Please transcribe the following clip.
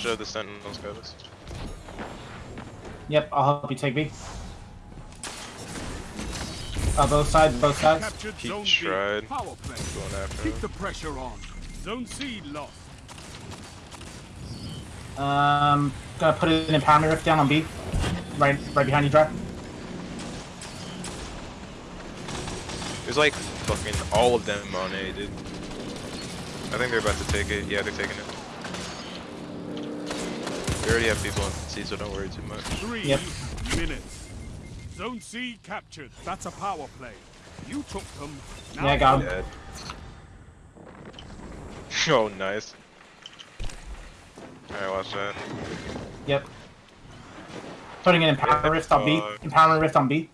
Push out the sentinels, guys. Yep, I'll help you take B. Uh, both sides, both sides. Captured He Zone tried B. Power play. going after Keep him. the pressure on. Zone C lost. Um, gonna put an impoundment rift down on B. Right, right behind you, Dry. There's like fucking all of them on A, dude. I think they're about to take it. Yeah, they're taking it. They already have people on C, so don't worry too much. Three Yep. minutes. Zone C captured. That's a power play. You took them. Now Yeah, I got him. Dead. oh, nice. Alright, watch that. Yep. Putting an impoundment Yeah, rift on B. Uh, fuck. Impoundment rift on B.